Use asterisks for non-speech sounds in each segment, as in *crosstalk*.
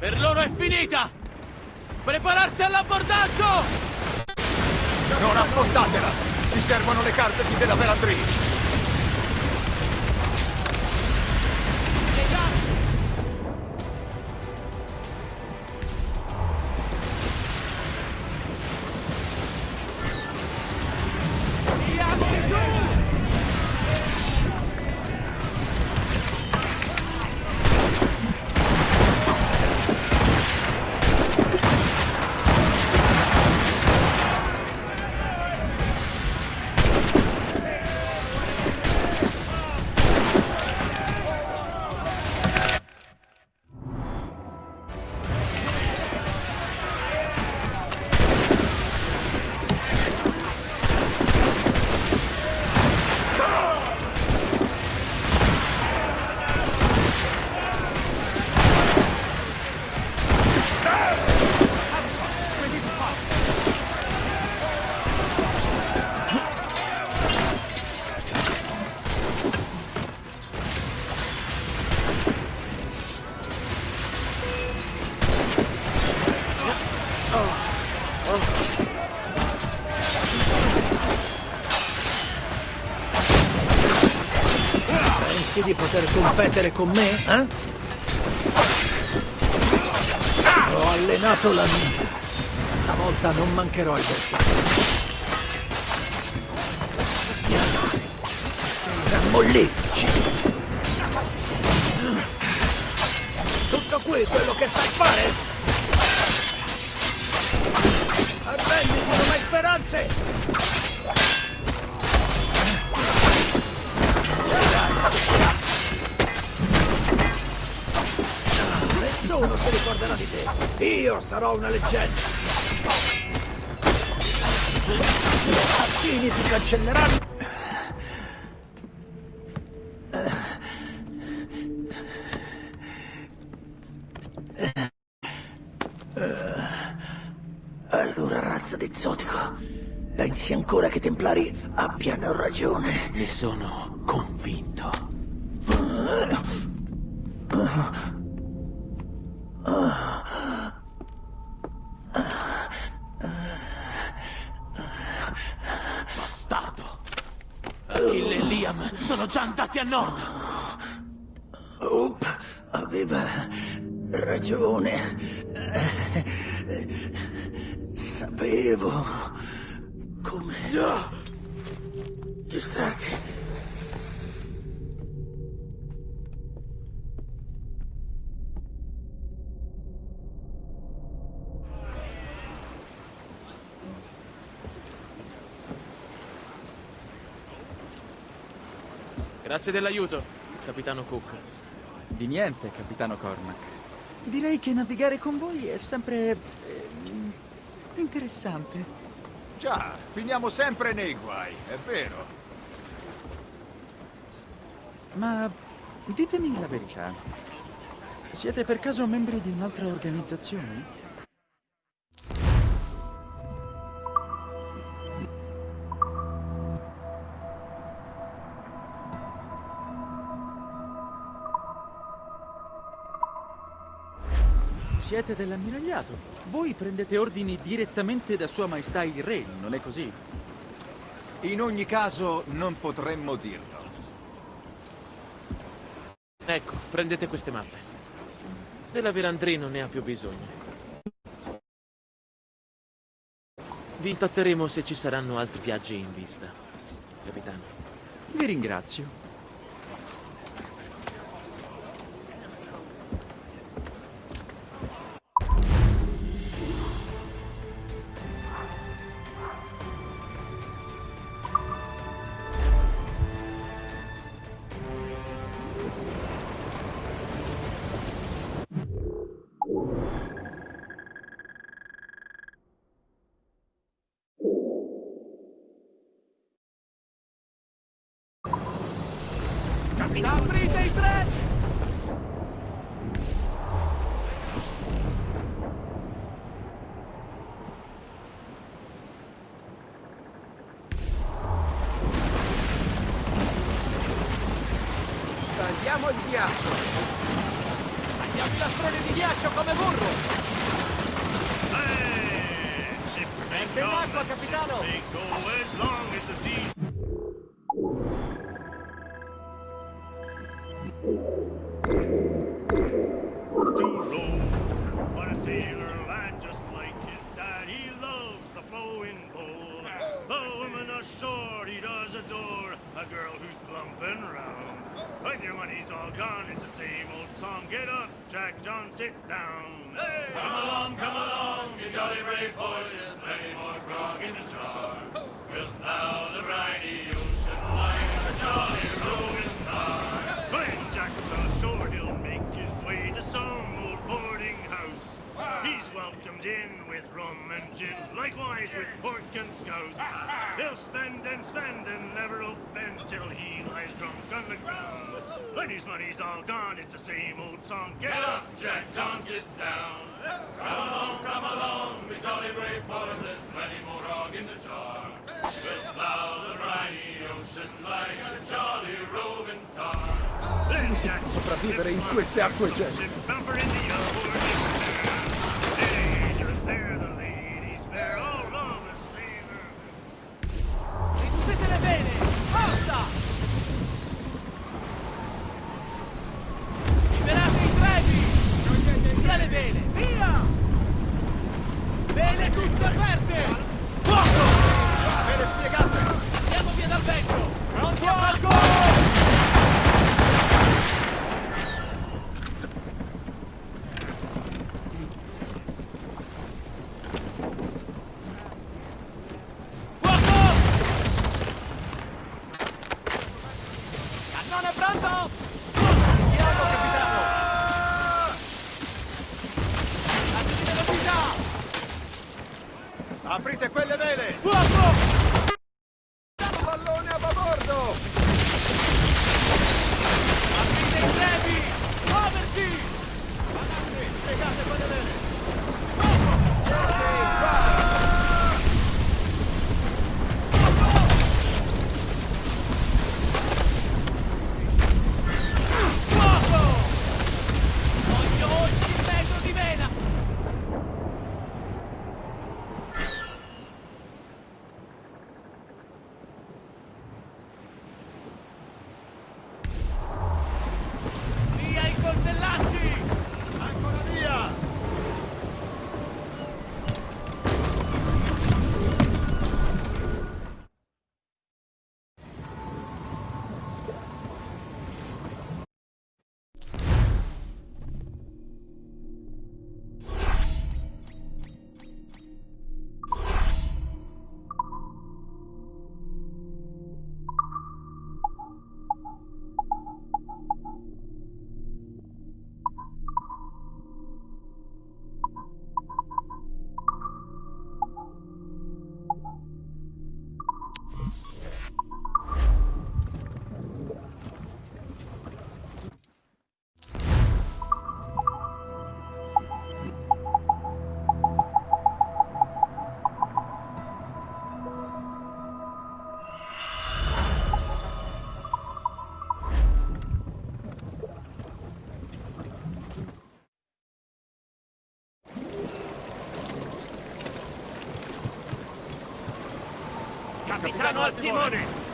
Per loro è finita! Prepararsi all'abbordaggio! Non affrontatela! Ci servono le carte della Velandrina! Poter competere con me, eh? Ho allenato la mia. Stavolta non mancherò il bersaglio. Rammollitici. Tutto qui quello che sai fare? Arrenditi, non hai speranze! Nessuno si ricorderà di te. Io sarò una leggenda. Assassini ti cancelleranno. Allora, razza di zotico, pensi ancora che i Templari abbiano ragione? Ne sono convinto. Bastardo! Achille e Liam sono già Grazie dell'aiuto, capitano Cook. Di niente, capitano Cormac. Direi che navigare con voi è sempre... ehm, interessante. Già, finiamo sempre nei guai, è vero. Ma ditemi la verità. Siete per caso membri di un'altra organizzazione? Siete dell'ammiragliato. Voi prendete ordini direttamente da Sua Maestà il Re, non è così? In ogni caso, non potremmo dirlo. Ecco, prendete queste mappe. Della Verandrì non ne ha più bisogno. Vi intatteremo se ci saranno altri viaggi in vista, capitano. Vi ringrazio. Sailor lad just like his dad. He loves the flowing bowl. The woman ashore he does adore, a girl who's plumping round. When your money's all gone, it's the same old song. Get up, Jack John, sit down. Hey! Come along, come along, you jolly brave boys. There's plenty more grog in the jar. Wilt thou the briny ocean line a jolly rolling tar? When Jack's ashore, he'll make his way to some old boarding house. He's welcomed in with rum and gin, likewise with pork and scouse. He'll spend and spend and never offend till he lies drunk on the ground. When his money's all gone, it's the same old song. Get up, Jack John, sit down. Come along, come along, me jolly brave boys, there's plenty more grog in the jar. We'll plow the briny ocean like a jolly roving tar. Then Jack sopravvivere in queste acque gelide. Tutte Aprite quelle Capitano al timone!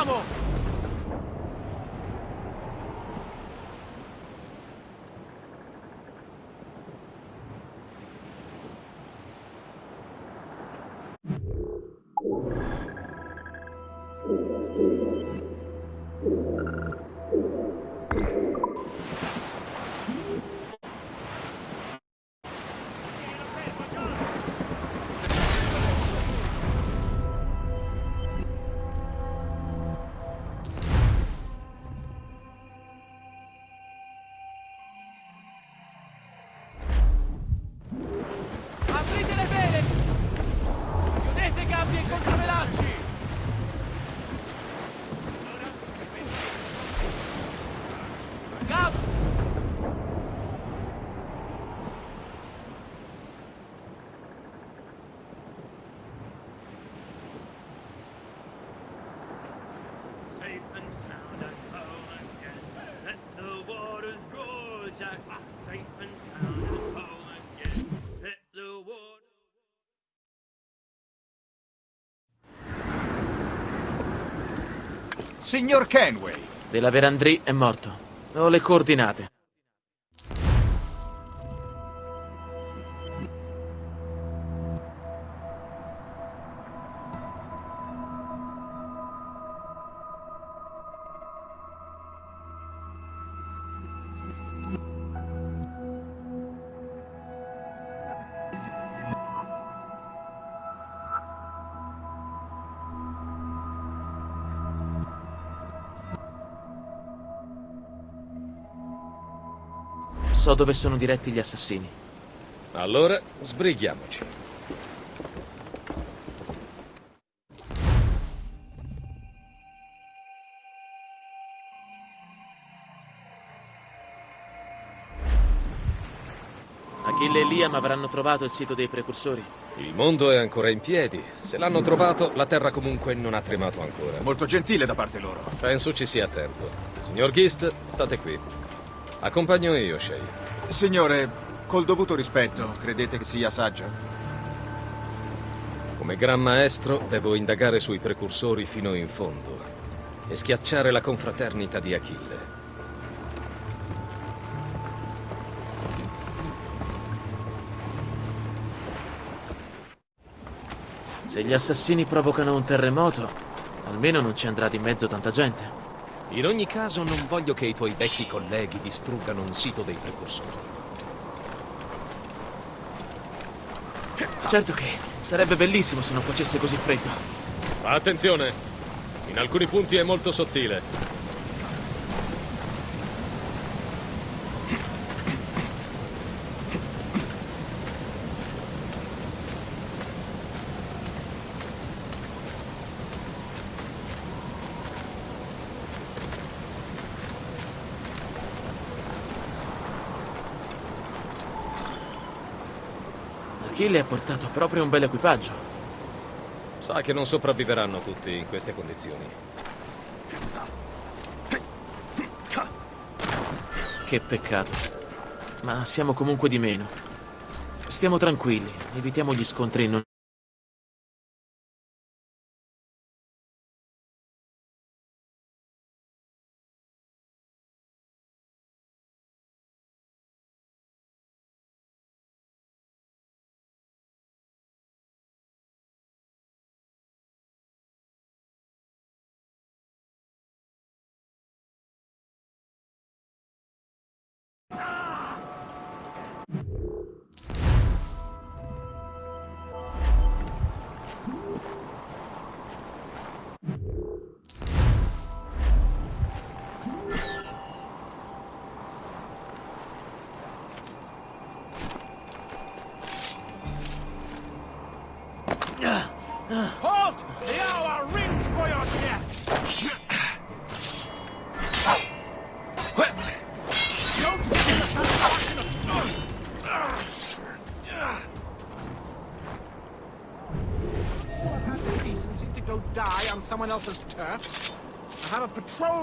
Ci Signor Kenway! Della Verandry è morto. Ho le coordinate. So dove sono diretti gli assassini. Allora, sbrighiamoci. Achille e Liam avranno trovato il sito dei precursori. Il mondo è ancora in piedi. Se l'hanno trovato, la Terra comunque non ha tremato ancora. Molto gentile da parte loro. Penso ci sia tempo. Signor Gist, state qui. Accompagno io, Shay. Signore, col dovuto rispetto, credete che sia saggio? Come gran maestro, devo indagare sui precursori fino in fondo e schiacciare la confraternita di Achille. Se gli assassini provocano un terremoto, Almeno non ci andrà di mezzo tanta gente. In ogni caso non voglio che i tuoi vecchi colleghi distruggano un sito dei precursori. Certo che sarebbe bellissimo se non facesse così freddo. Attenzione! In alcuni punti è molto sottile. Achille ha portato proprio un bel equipaggio. Sa che non sopravviveranno tutti in queste condizioni. Che peccato. Ma siamo comunque di meno. Stiamo tranquilli, evitiamo gli scontri non...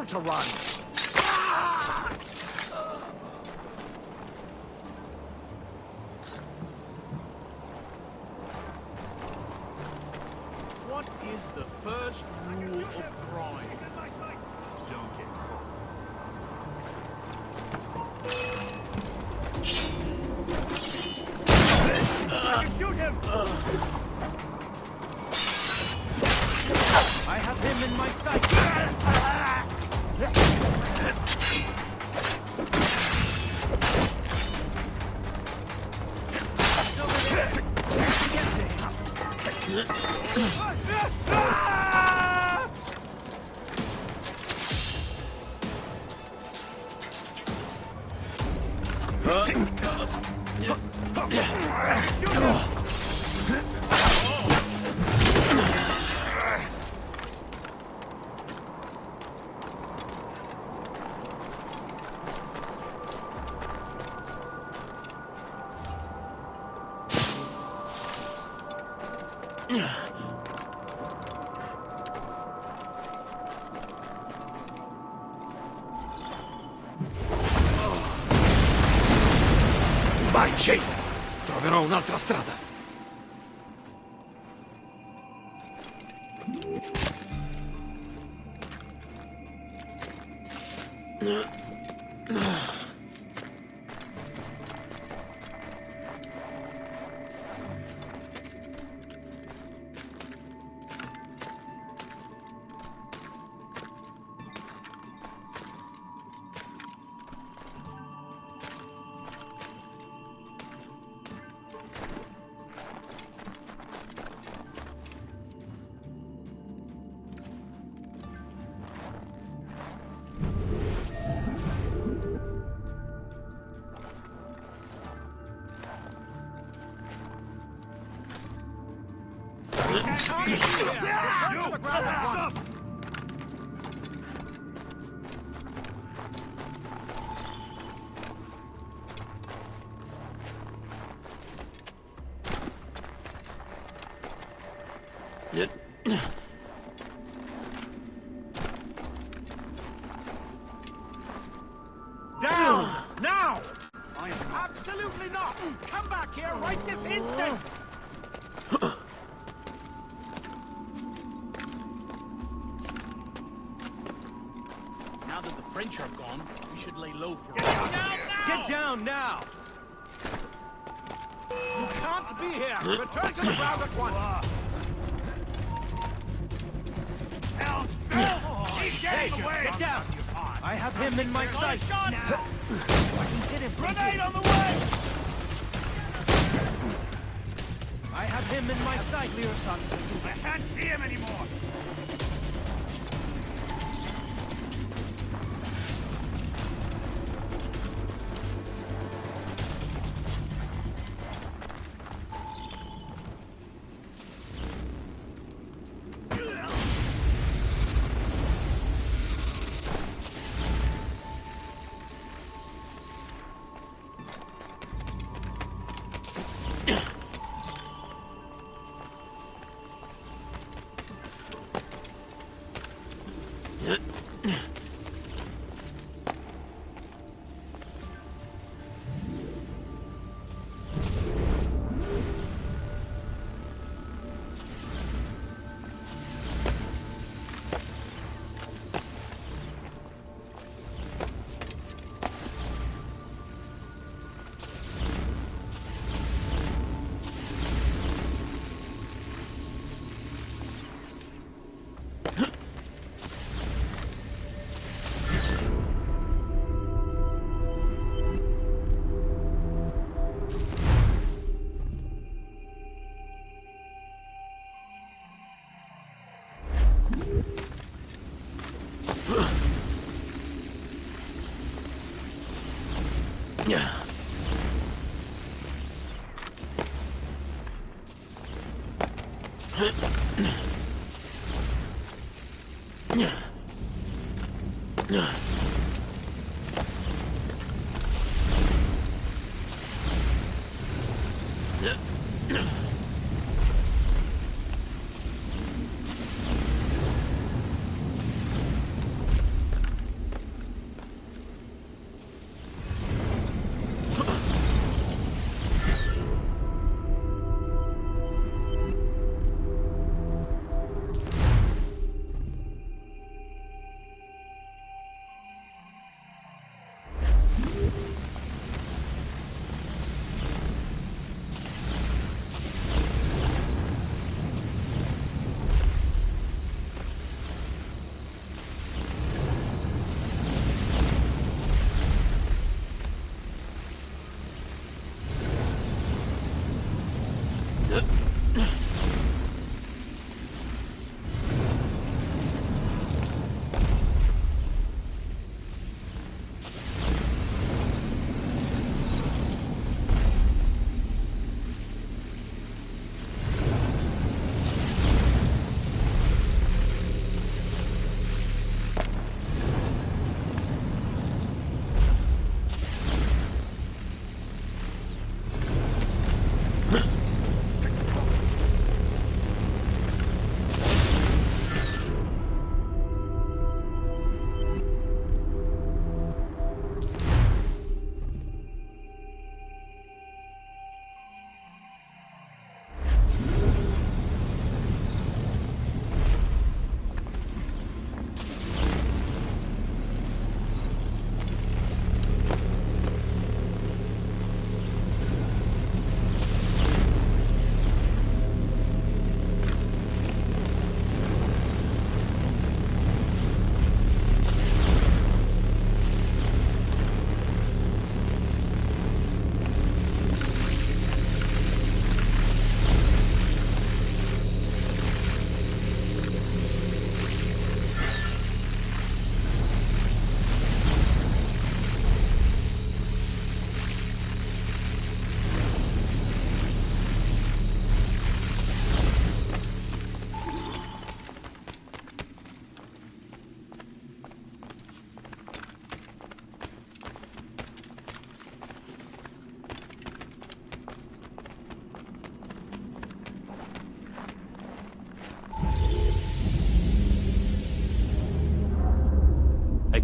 to run. Ah! Absolutely not! Come back here right this instant! Now that the French are gone, we should lay low for a Get while. down now! Get down now! You can't be here! Return to the ground at once! Oh, Hell's Get down! I have him in my sights. I can hit him from Grenade here. on the way! I have him in my sight. Clear. I can't see him anymore. È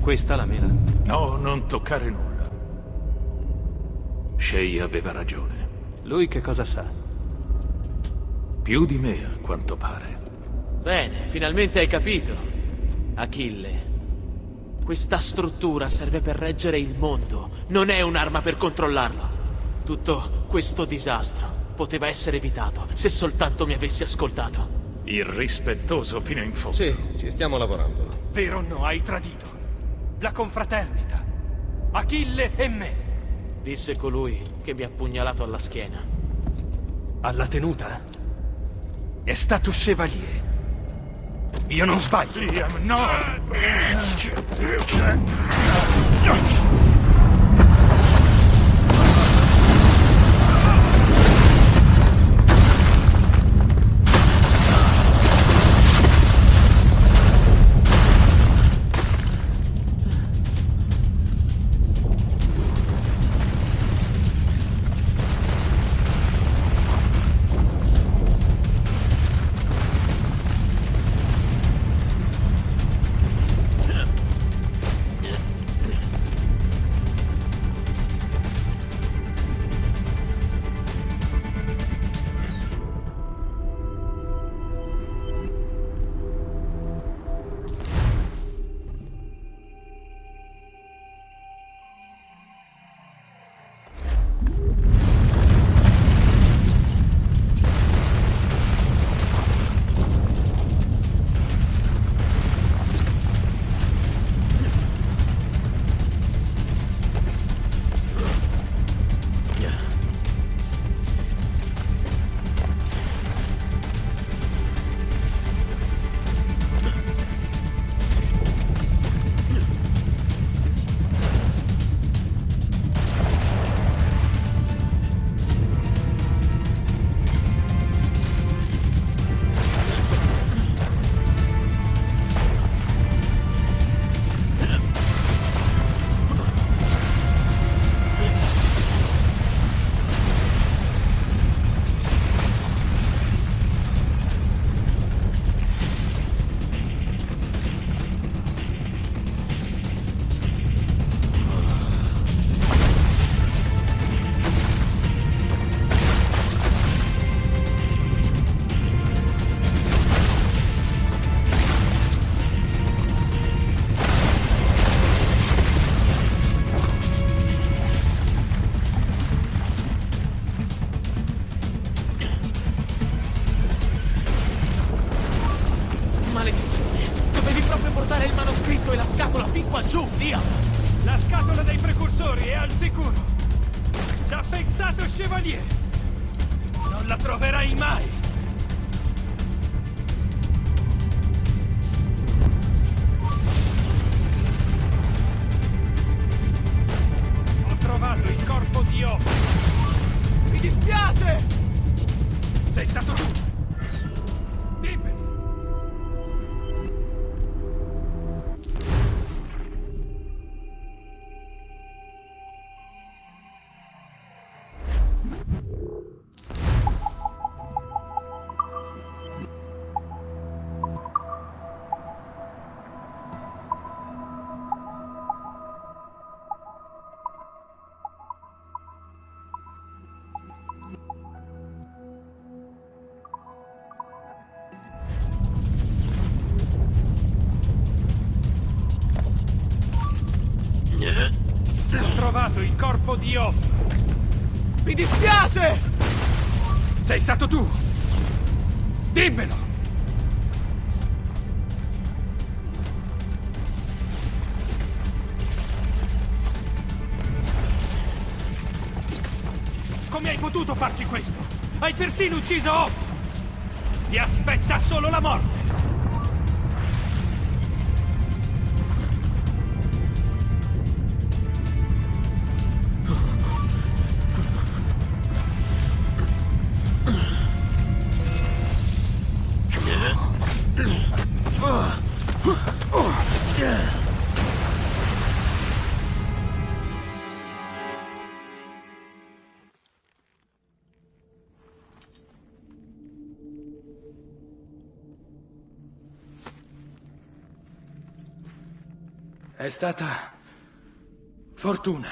questa la mela? No, non toccare nulla. Shay aveva ragione. Lui che cosa sa? Più di me, a quanto pare. Bene, finalmente hai capito. Achille. Questa struttura serve per reggere il mondo, non è un'arma per controllarlo. Tutto questo disastro poteva essere evitato se soltanto mi avessi ascoltato. Irrispettoso fino in fondo. Sì, ci stiamo lavorando. Vero o no, hai tradito. La confraternita. Achille e me. Disse colui che mi ha pugnalato alla schiena. Alla tenuta? È stato Chevalier. Io non sbaglio. Liam, no! Dispiace! Sei stato tu. Dimmelo. Come hai potuto farci questo? Hai persino ucciso O! Ti aspetta solo la morte! È stata... fortuna.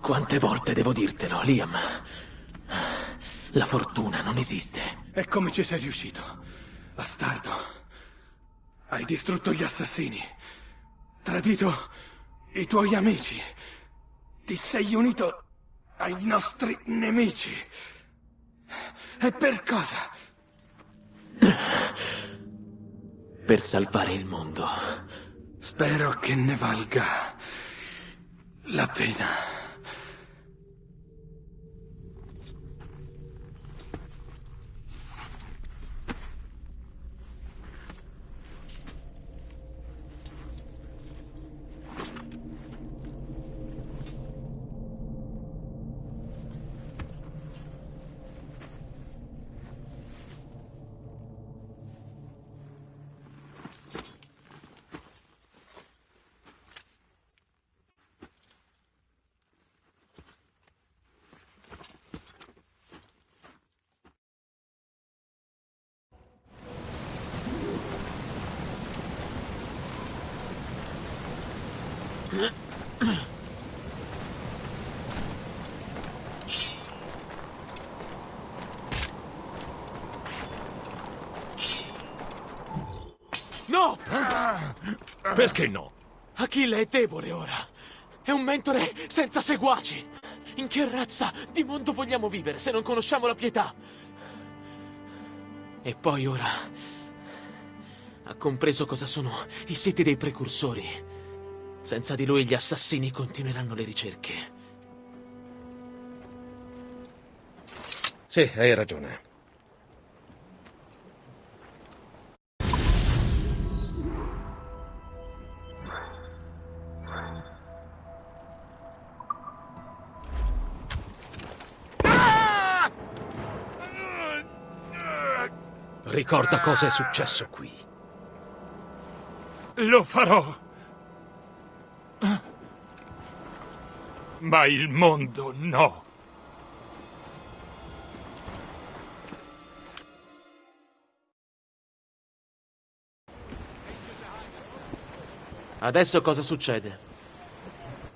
Quante volte devo dirtelo, Liam? La fortuna non esiste. E come ci sei riuscito? Bastardo. Hai distrutto gli assassini. Tradito i tuoi amici. Ti sei unito ai nostri nemici. E per cosa? per salvare il mondo. Spero che ne valga la pena. No! Perché no? Achille è debole ora. È un mentore senza seguaci. In che razza di mondo vogliamo vivere se non conosciamo la pietà? E poi ora ha compreso cosa sono i siti dei precursori. Senza di lui gli assassini continueranno le ricerche. Sì, hai ragione. Ricorda cosa è successo qui. Lo farò. Ma il mondo no. Adesso cosa succede?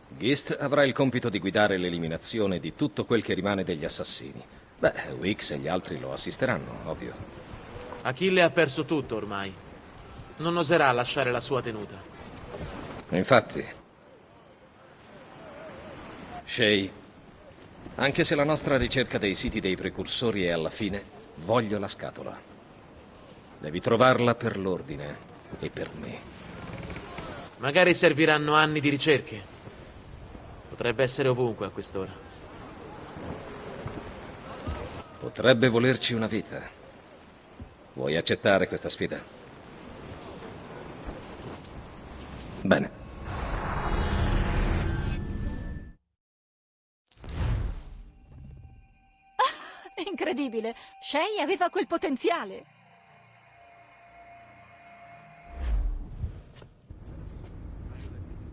Gist avrà il compito di guidare l'eliminazione di tutto quel che rimane degli assassini. Beh, Wix e gli altri lo assisteranno, ovvio. Achille ha perso tutto ormai. Non oserà lasciare la sua tenuta. Infatti. Shay, anche se la nostra ricerca dei siti dei precursori è alla fine, voglio la scatola. Devi trovarla per l'ordine e per me. Magari serviranno anni di ricerche. Potrebbe essere ovunque a quest'ora. Potrebbe volerci una vita. Vuoi accettare questa sfida? Bene. *laughs* Incredibile! Shay aveva quel potenziale!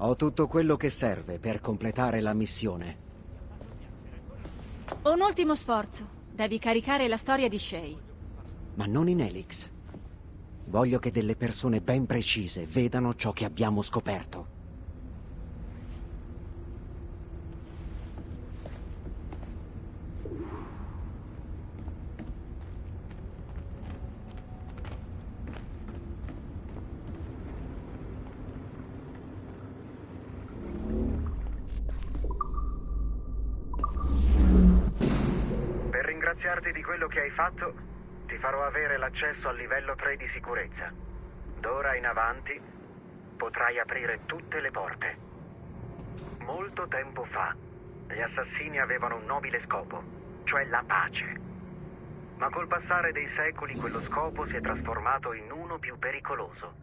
Ho tutto quello che serve per completare la missione. Un ultimo sforzo. Devi caricare la storia di Shay. Ma non in Helix. Voglio che delle persone ben precise vedano ciò che abbiamo scoperto. Per ringraziarti di quello che hai fatto, avere l'accesso al livello 3 di sicurezza. D'ora in avanti potrai aprire tutte le porte. Molto tempo fa, gli assassini avevano un nobile scopo, cioè la pace. Ma col passare dei secoli quello scopo si è trasformato in uno più pericoloso.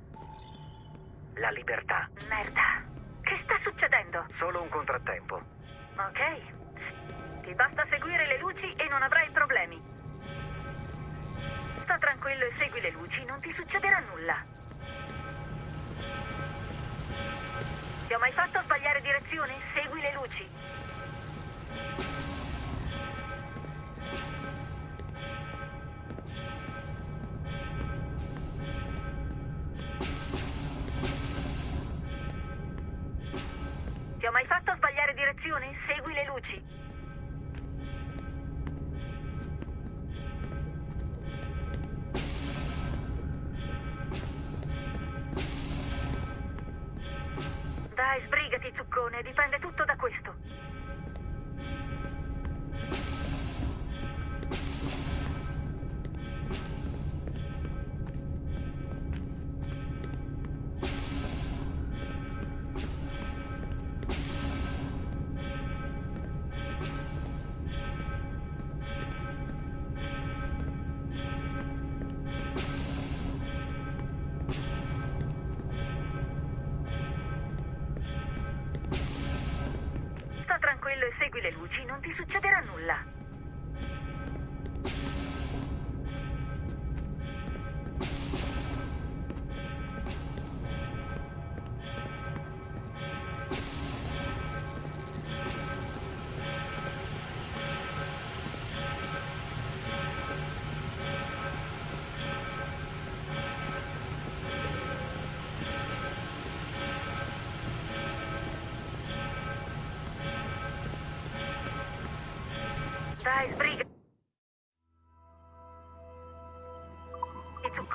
La libertà. Merda. Che sta succedendo? Solo un contrattempo. Ok. Ti basta seguire le luci e non avrai problemi. Sta tranquillo e segui le luci, non ti succederà nulla. Ti ho mai fatto sbagliare direzione? Segui le luci.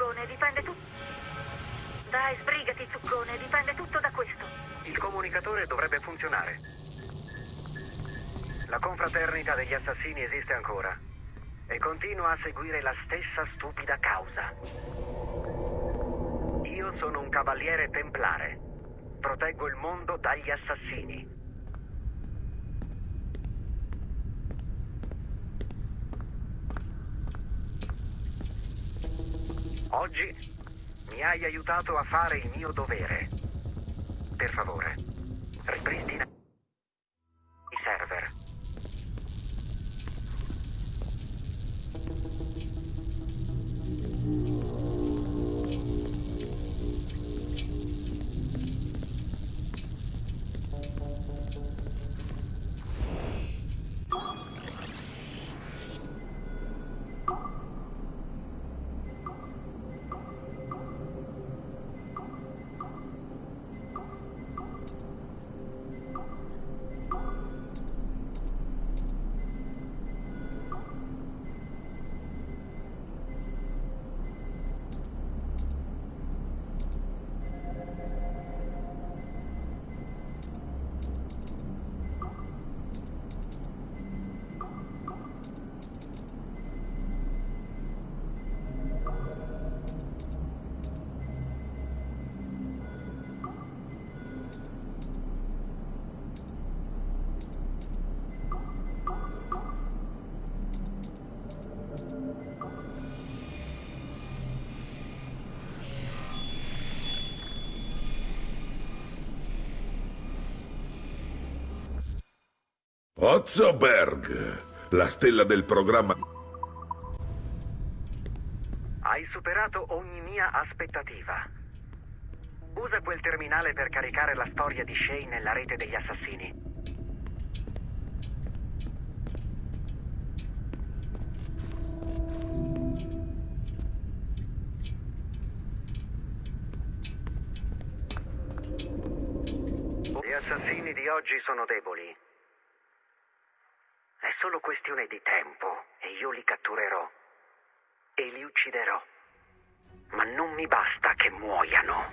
Zuccone dipende tutto. Dai, sbrigati, zuccone, dipende tutto da questo. Il comunicatore dovrebbe funzionare. La confraternita degli assassini esiste ancora e continua a seguire la stessa stupida causa. Io sono un cavaliere templare. Proteggo il mondo dagli assassini. Oggi mi hai aiutato a fare il mio dovere. Per favore, ripristina Ozzoberg, la stella del programma. Hai superato ogni mia aspettativa. Usa quel terminale per caricare la storia di Shay nella rete degli assassini. Gli assassini di oggi sono deboli. È solo questione di tempo e io li catturerò e li ucciderò. Ma non mi basta che muoiano.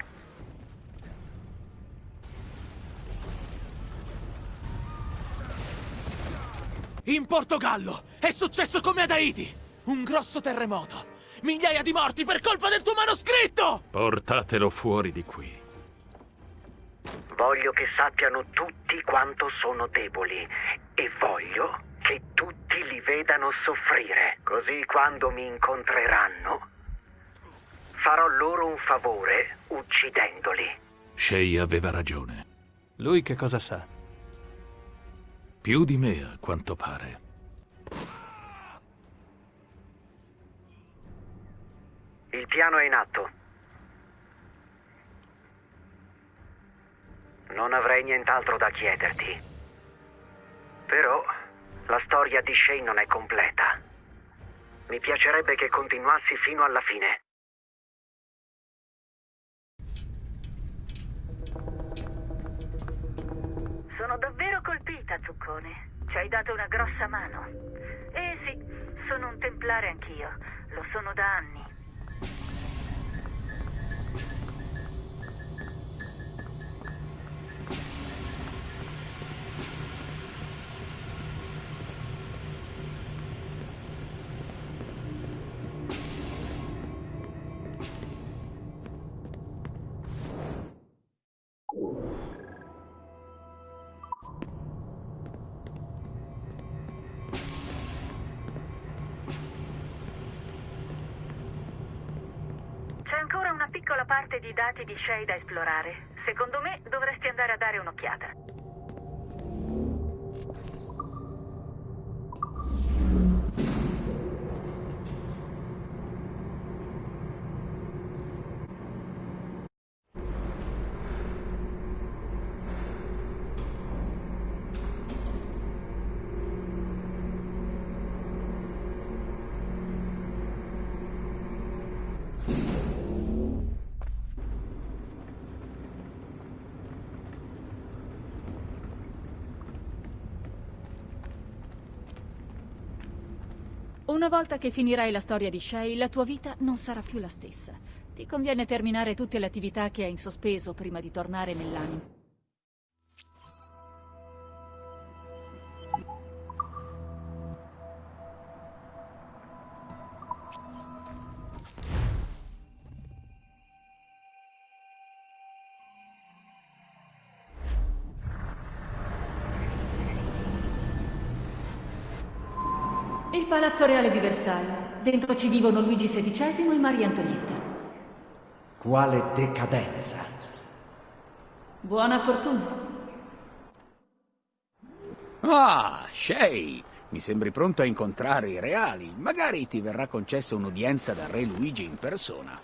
In Portogallo è successo come ad Haiti. Un grosso terremoto. Migliaia di morti per colpa del tuo manoscritto! Portatelo fuori di qui. Voglio che sappiano tutti quanto sono deboli e voglio che tutti li vedano soffrire. Così quando mi incontreranno farò loro un favore uccidendoli. Shay aveva ragione. Lui che cosa sa? Più di me, a quanto pare. Il piano è in atto. Non avrei nient'altro da chiederti. Però la storia di Shay non è completa. Mi piacerebbe che continuassi fino alla fine. Sono davvero colpita, Zuccone. Ci hai dato una grossa mano. Eh sì, sono un templare anch'io. Lo sono da anni. Di dati di Shay da esplorare. Secondo me dovresti andare a dare un'occhiata. Una volta che finirai la storia di Shay, la tua vita non sarà più la stessa. Ti conviene terminare tutte le attività che hai in sospeso prima di tornare nell'animo. Il Palazzo Reale di Versailles. Dentro ci vivono Luigi XVI e Maria Antonietta. Quale decadenza. Buona fortuna. Ah, Shay! Mi sembri pronto a incontrare i reali. Magari ti verrà concessa un'udienza da Re Luigi in persona.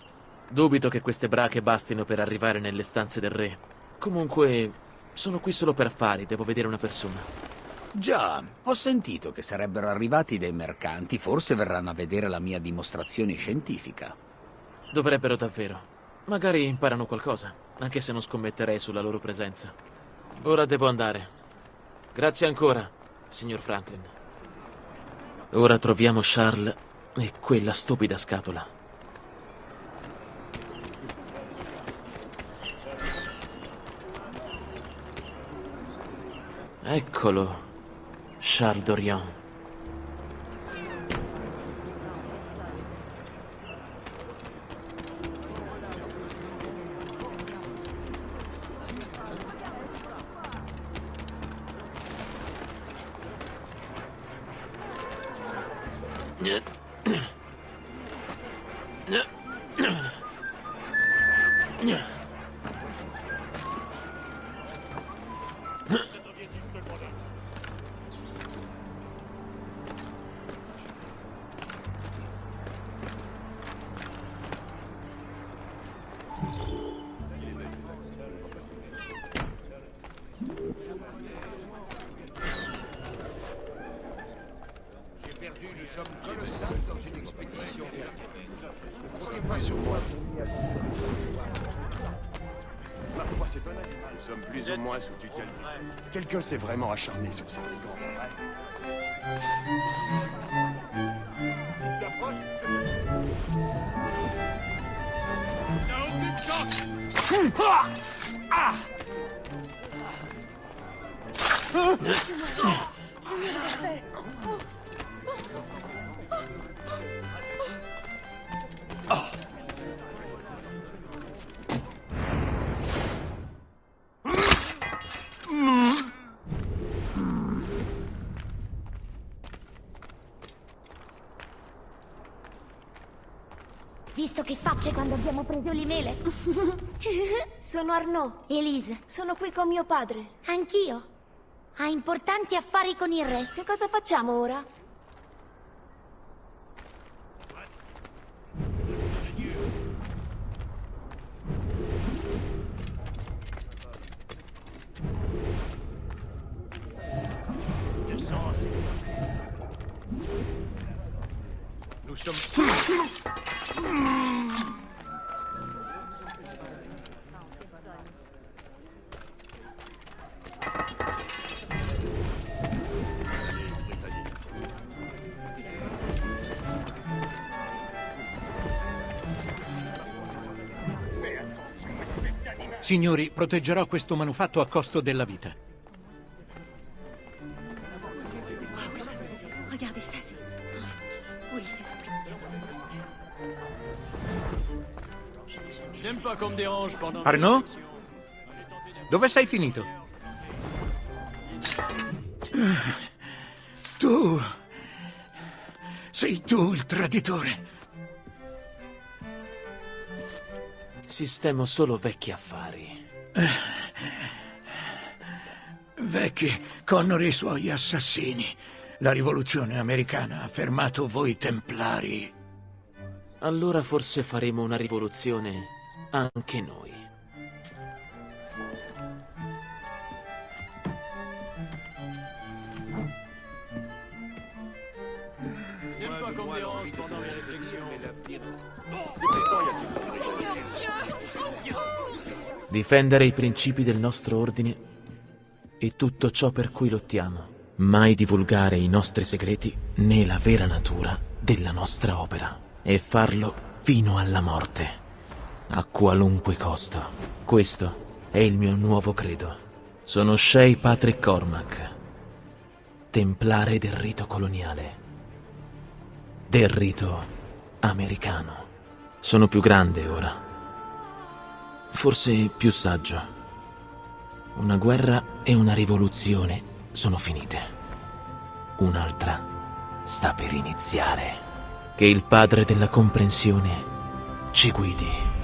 Dubito che queste brache bastino per arrivare nelle stanze del re. Comunque, sono qui solo per affari, devo vedere una persona. Già, ho sentito che sarebbero arrivati dei mercanti, forse verranno a vedere la mia dimostrazione scientifica. Dovrebbero davvero. Magari imparano qualcosa, anche se non scommetterei sulla loro presenza. Ora devo andare. Grazie ancora, signor Franklin. Ora troviamo Charles e quella stupida scatola. Eccolo, Charles Dorian. Sur moi. Ma foi, c'est un animal. Nous sommes plus ou moins sous tutelle. Quelqu'un s'est vraiment acharné sur ces brigands, pas vrai preso le mele? Sono Arnaud. Elise. Sono qui con mio padre. Anch'io. Ha importanti affari con il re. Che cosa facciamo ora? Nous sommes... Signori, proteggerò questo manufatto a costo della vita. Arnaud? Dove sei finito? Tu... Sei tu il traditore. Sistemo solo vecchi affari. Vecchi, Connor e i suoi assassini. La rivoluzione americana ha fermato voi templari. Allora forse faremo una rivoluzione anche noi. Difendere i principi del nostro ordine e tutto ciò per cui lottiamo. Mai divulgare i nostri segreti né la vera natura della nostra opera e farlo fino alla morte, a qualunque costo. Questo è il mio nuovo credo. Sono Shay Patrick Cormac, templare del rito coloniale, del rito americano. Sono più grande ora, forse più saggio. Una guerra e una rivoluzione sono finite. Un'altra sta per iniziare. Che il padre della comprensione ci guidi.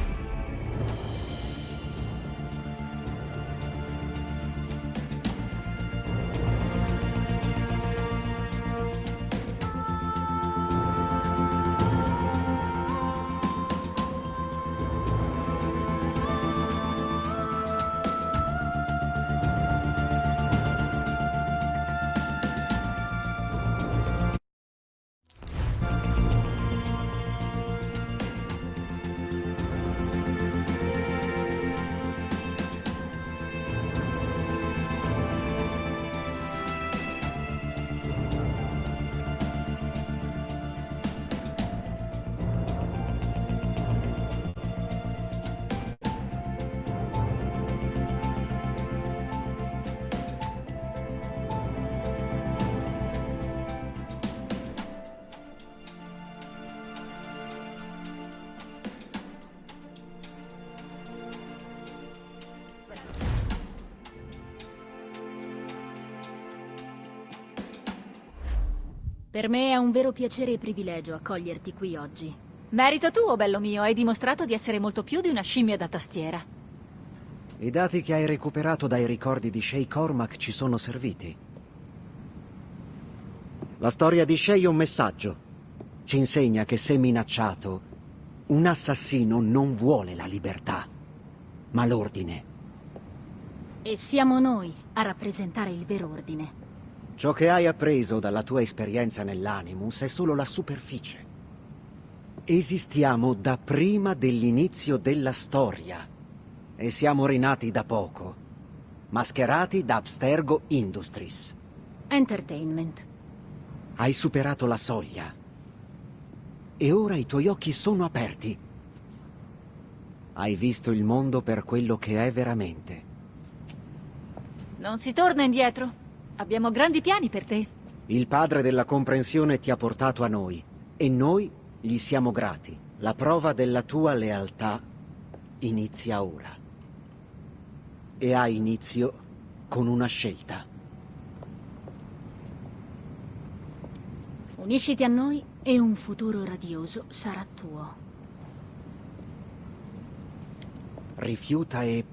Per me è un vero piacere e privilegio accoglierti qui oggi. Merito tuo, bello mio, hai dimostrato di essere molto più di una scimmia da tastiera. I dati che hai recuperato dai ricordi di Shay Cormac ci sono serviti. La storia di Shay è un messaggio. Ci insegna che se minacciato, un assassino non vuole la libertà, ma l'ordine. E siamo noi a rappresentare il vero ordine. Ciò che hai appreso dalla tua esperienza nell'Animus è solo la superficie. Esistiamo da prima dell'inizio della storia e siamo rinati da poco, mascherati da Abstergo Industries. Entertainment. Hai superato la soglia e ora i tuoi occhi sono aperti. Hai visto il mondo per quello che è veramente. Non si torna indietro. Abbiamo grandi piani per te. Il padre della comprensione ti ha portato a noi e noi gli siamo grati. La prova della tua lealtà inizia ora. E ha inizio con una scelta. Unisciti a noi e un futuro radioso sarà tuo. Rifiuta e